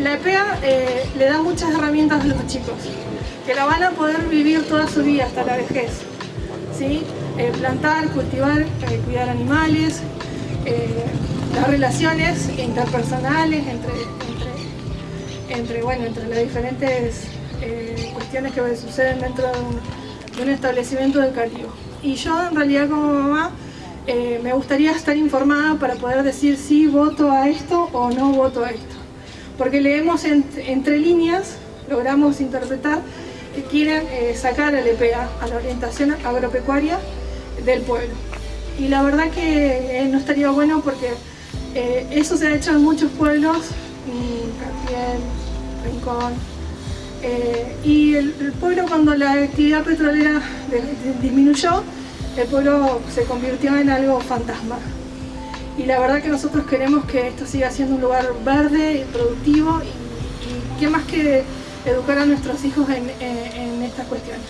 la EPEA eh, le da muchas herramientas a los chicos, que la van a poder vivir toda su vida hasta la vejez. ¿sí? Eh, plantar, cultivar, eh, cuidar animales, las relaciones interpersonales entre, entre, bueno, entre las diferentes cuestiones que suceden dentro de un, de un establecimiento educativo. Y yo en realidad como mamá me gustaría estar informada para poder decir si voto a esto o no voto a esto. Porque leemos entre líneas, logramos interpretar que quieren eh, sacar al EPA, a la orientación agropecuaria del pueblo. Y la verdad que eh, no estaría bueno porque eso se ha hecho en muchos pueblos, Cartier, Rincón, y el, pueblo cuando la actividad petrolera disminuyó, el pueblo se convirtió en algo fantasma. Y la verdad que nosotros queremos que esto siga siendo un lugar verde, y productivo y, qué más que educar a nuestros hijos en, estas cuestiones.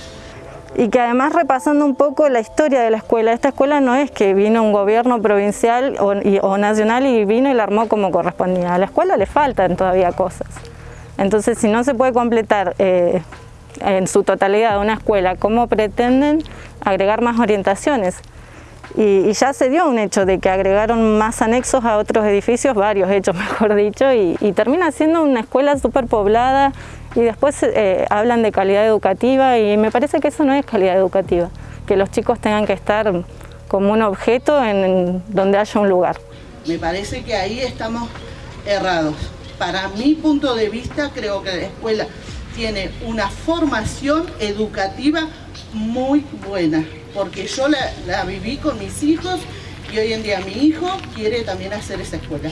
Y que además repasando un poco la historia de la escuela, esta escuela no es que vino un gobierno provincial o, nacional y vino y la armó como correspondía. A la escuela le faltan todavía cosas. Entonces si no se puede completar eh, en su totalidad una escuela, ¿cómo pretenden agregar más orientaciones? Y, ya se dio un hecho de que agregaron más anexos a otros edificios, varios hechos mejor dicho, y, termina siendo una escuela súper poblada y después eh, hablan de calidad educativa y me parece que eso no es calidad educativa, que los chicos tengan que estar como un objeto en donde haya un lugar. Me parece que ahí estamos errados. Para mi punto de vista creo que la escuela tiene una formación educativa muy buena, porque yo la, viví con mis hijos y hoy en día mi hijo quiere también hacer esa escuela.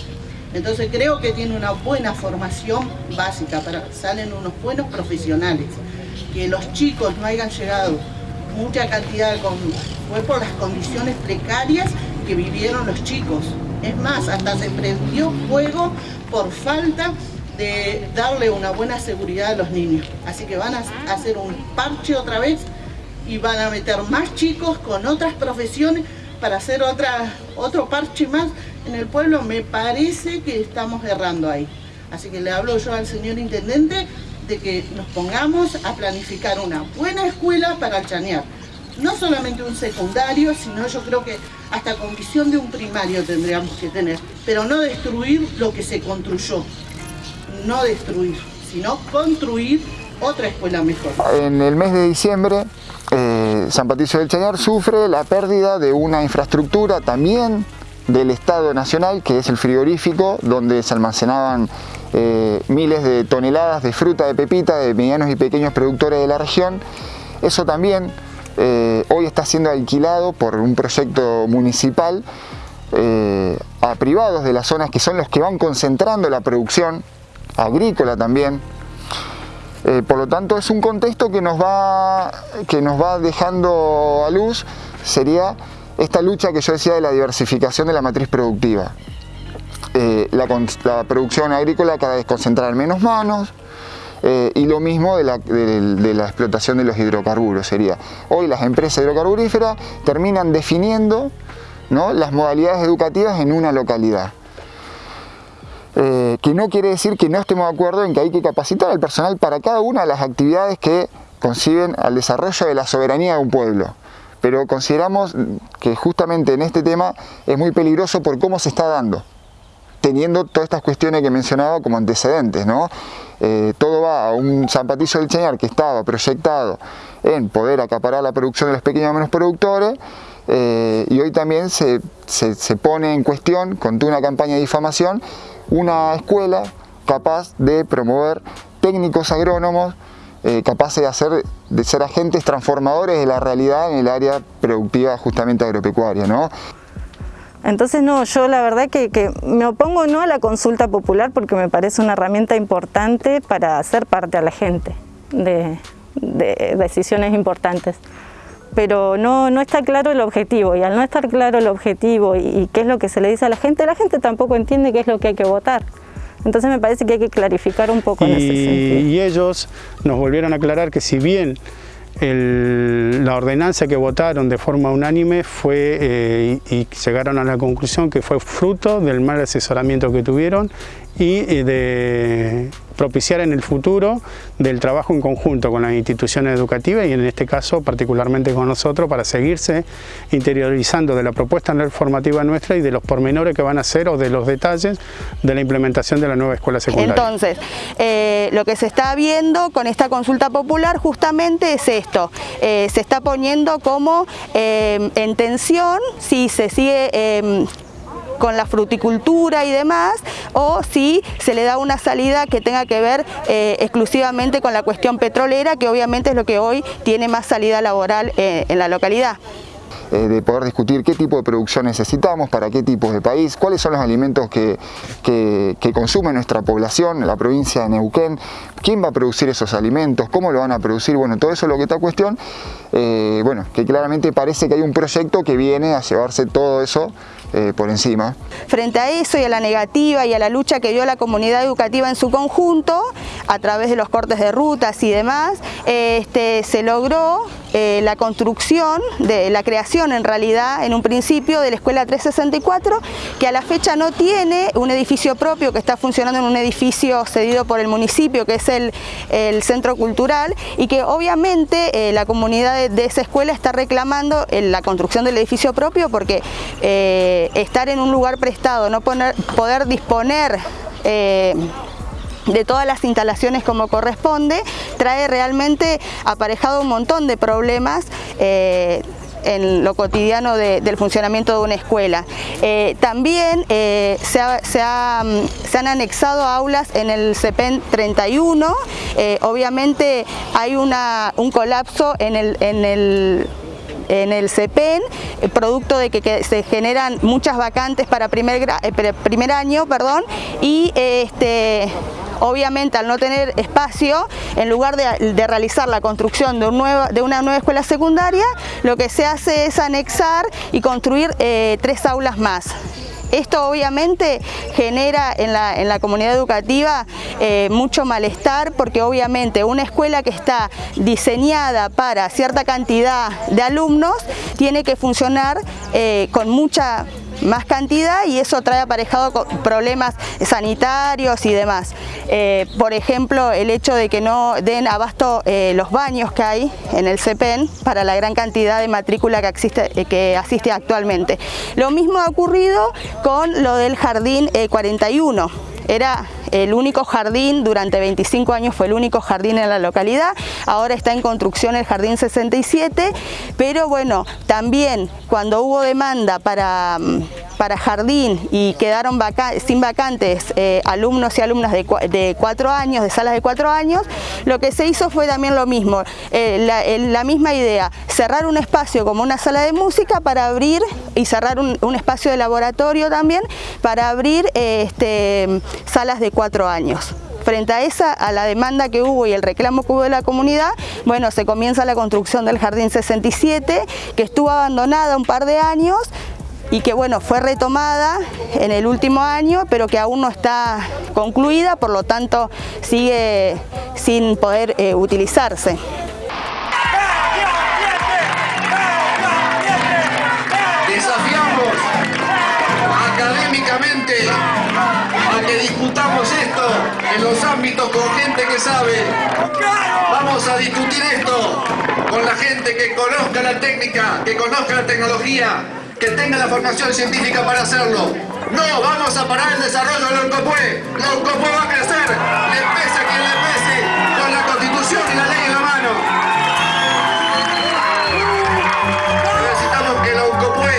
Entonces creo que tiene una buena formación básica, para, salen unos buenos profesionales. Que los chicos no hayan llegado mucha cantidad, con, fue por las condiciones precarias que vivieron los chicos. Es más, hasta se prendió fuego por falta de darle una buena seguridad a los niños. Así que van a hacer un parche otra vez y van a meter más chicos con otras profesiones para hacer otra, otro parche más en el pueblo. Me parece que estamos errando ahí. Así que le hablo yo al señor intendente de que nos pongamos a planificar una buena escuela para Chanear. No solamente un secundario, sino yo creo que hasta con visión de un primario tendríamos que tener, pero no destruir lo que se construyó no destruir, sino construir otra escuela mejor. En el mes de diciembre, eh, San Patricio del Chañar sufre la pérdida de una infraestructura también del Estado Nacional, que es el frigorífico, donde se almacenaban eh, miles de toneladas de fruta de pepita de medianos y pequeños productores de la región. Eso también eh, hoy está siendo alquilado por un proyecto municipal a privados de las zonas que son los que van concentrando la producción agrícola también. Eh, por lo tanto es un contexto que nos, va, que nos va dejando a luz, sería esta lucha que yo decía de la diversificación de la matriz productiva. Eh, la, producción agrícola cada vez concentrada en menos manos, eh, y lo mismo de la, de la, explotación de los hidrocarburos sería. Hoy las empresas hidrocarburíferas terminan definiendo ¿no? las modalidades educativas en una localidad. Que no quiere decir que no estemos de acuerdo en que hay que capacitar al personal para cada una de las actividades que conciben al desarrollo de la soberanía de un pueblo. Pero consideramos que justamente en este tema es muy peligroso por cómo se está dando, teniendo todas estas cuestiones que mencionaba como antecedentes. ¿no? Eh, todo va a un San Patricio del Cheñar que estaba proyectado en poder acaparar la producción de los pequeños y menos productores, eh, y hoy también se, se, pone en cuestión, con una campaña de difamación, una escuela capaz de promover técnicos agrónomos eh, capaces de, hacer, de ser agentes transformadores de la realidad en el área productiva justamente agropecuaria. ¿no? Entonces no, yo la verdad que, que, me opongo no a la consulta popular porque me parece una herramienta importante para hacer parte a la gente de, de decisiones importantes pero no, no está claro el objetivo y al no estar claro el objetivo y, qué es lo que se le dice a la gente, la gente tampoco entiende qué es lo que hay que votar. Entonces me parece que hay que clarificar un poco y, en ese sentido. Y ellos nos volvieron a aclarar que si bien la ordenanza que votaron de forma unánime fue eh, y, llegaron a la conclusión que fue fruto del mal asesoramiento que tuvieron y de propiciar en el futuro del trabajo en conjunto con las instituciones educativas y en este caso particularmente con nosotros para seguirse interiorizando de la propuesta formativa nuestra y de los pormenores que van a ser o de los detalles de la implementación de la nueva escuela secundaria. Entonces, eh, lo que se está viendo con esta consulta popular justamente es esto, eh, se está poniendo como eh, en tensión si se sigue con la fruticultura y demás, o si se le da una salida que tenga que ver eh, exclusivamente con la cuestión petrolera, que obviamente es lo que hoy tiene más salida laboral eh, en la localidad. Eh, de poder discutir qué tipo de producción necesitamos, para qué tipos de país, cuáles son los alimentos que, consume nuestra población, la provincia de Neuquén, quién va a producir esos alimentos, cómo lo van a producir, bueno, todo eso es lo que está cuestión, bueno, que claramente parece que hay un proyecto que viene a llevarse todo eso eh, por encima. Frente a eso y a la negativa y a la lucha que dio la comunidad educativa en su conjunto, a través de los cortes de rutas y demás, este, se logró la construcción, de la creación en realidad en un principio de la Escuela 364 que a la fecha no tiene un edificio propio que está funcionando en un edificio cedido por el municipio que es el, centro cultural y que obviamente eh, la comunidad de, esa escuela está reclamando la construcción del edificio propio porque eh, estar en un lugar prestado, no poder disponer eh, de todas las instalaciones como corresponde, trae realmente aparejado un montón de problemas en lo cotidiano del funcionamiento de una escuela. Eh, también eh, mm, se, han anexado aulas en el CEPEN 31, eh, obviamente hay una, un colapso en el, en el en el CEPEN, producto de que, se generan muchas vacantes para primer, primer año perdón, y este, Obviamente al no tener espacio, en lugar de, realizar la construcción de, una nueva escuela secundaria, lo que se hace es anexar y construir eh, tres aulas más. Esto obviamente genera en la, comunidad educativa eh, mucho malestar porque obviamente una escuela que está diseñada para cierta cantidad de alumnos tiene que funcionar eh, con mucha más cantidad y eso trae aparejado problemas sanitarios y demás. Eh, por ejemplo, el hecho de que no den abasto eh, los baños que hay en el CEPEN para la gran cantidad de matrícula que, existe, eh, que asiste actualmente. Lo mismo ha ocurrido con lo del Jardín 41. Era el único jardín, durante 25 años fue el único jardín en la localidad, ahora está en construcción el Jardín 67, pero bueno, también cuando hubo demanda para mm, para jardín y quedaron sin vacantes eh, alumnos y alumnas de, cuatro años, de salas de cuatro años, lo que se hizo fue también lo mismo, eh, la, misma idea, cerrar un espacio como una sala de música para abrir y cerrar un, espacio de laboratorio también para abrir eh, este, salas de cuatro años. Frente a esa, a la demanda que hubo y el reclamo que hubo de la comunidad, bueno, se comienza la construcción del Jardín 67, que estuvo abandonada un par de años, y que bueno, fue retomada en el último año, pero que aún no está concluida, por lo tanto sigue sin poder eh, utilizarse. Desafiamos académicamente a que discutamos esto en los ámbitos con gente que sabe. Vamos a discutir esto con la gente que conozca la técnica, que conozca la tecnología, que tenga la formación científica para hacerlo. No vamos a parar el desarrollo de la UNCOPUE. La UNCOPUE va a crecer, le pese a quien le pese, con la constitución y la ley en la mano. Necesitamos que la UNCOPUE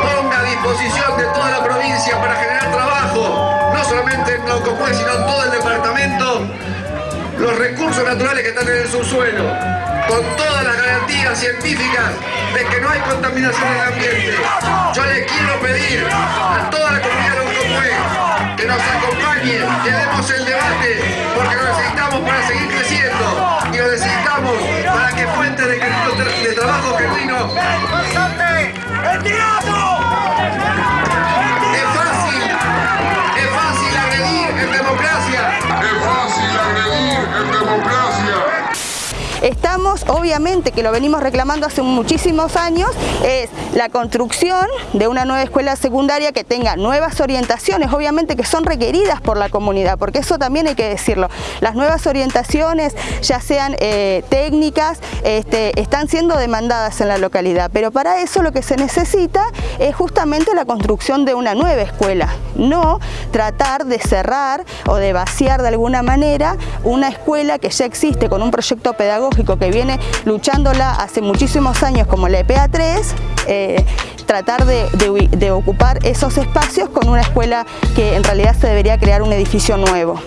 ponga a disposición de toda la provincia para generar trabajo, no solamente en la UNCOPUE, sino en todo el departamento, los recursos naturales que están en el subsuelo, con todas las garantías científicas de que no hay contaminación en el ambiente. Yo le quiero pedir a toda la comunidad de que nos acompañe, que demos el debate, porque lo necesitamos para seguir creciendo y lo necesitamos para que fuentes de, de trabajo genuino Estamos obviamente que lo venimos reclamando hace muchísimos años, es la construcción de una nueva escuela secundaria que tenga nuevas orientaciones, obviamente que son requeridas por la comunidad, porque eso también hay que decirlo. Las nuevas orientaciones, ya sean eh, técnicas, este, están siendo demandadas en la localidad, pero para eso lo que se necesita es justamente la construcción de una nueva escuela, no tratar de cerrar o de vaciar de alguna manera una escuela que ya existe con un proyecto pedagógico que viene luchándola hace muchísimos años como la EPA 3, eh, tratar de ocupar esos espacios con una escuela que en realidad se debería crear un edificio nuevo.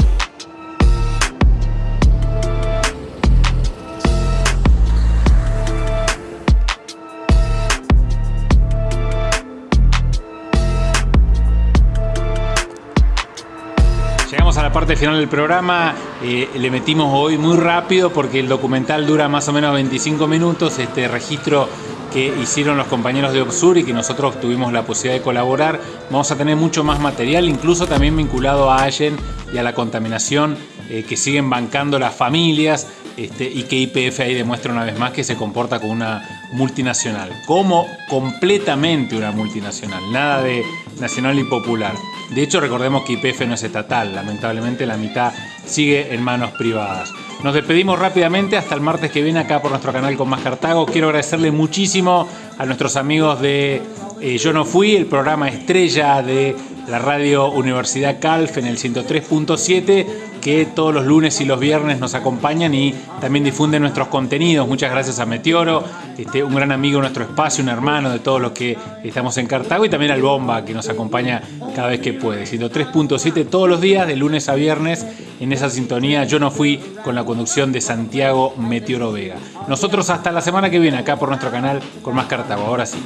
La parte final del programa. Eh, le metimos hoy muy rápido porque el documental dura más o menos 25 minutos. Este registro que hicieron los compañeros de Obsur y que nosotros tuvimos la posibilidad de colaborar. Vamos a tener mucho más material, incluso también vinculado a Allen y a la contaminación eh, que siguen bancando las familias este, y que IPF ahí demuestra una vez más que se comporta como una multinacional, como completamente una multinacional, nada de nacional y popular. De hecho, recordemos que IPF no es estatal, lamentablemente la mitad sigue en manos privadas. Nos despedimos rápidamente hasta el martes que viene acá por nuestro canal con más Cartago. Quiero agradecerle muchísimo a nuestros amigos de eh, Yo No Fui, el programa estrella de la radio Universidad Calf en el 103.7 que todos los lunes y los viernes nos acompañan y también difunden nuestros contenidos. Muchas gracias a Meteoro, este, un gran amigo de nuestro espacio, un hermano de todos los que estamos en Cartago y también al Bomba que nos acompaña cada vez que puede. 103.7 todos los días, de lunes a viernes, en esa sintonía. Yo no fui con la conducción de Santiago Meteoro Vega. Nosotros hasta la semana que viene acá por nuestro canal con más Cartago. Ahora sí.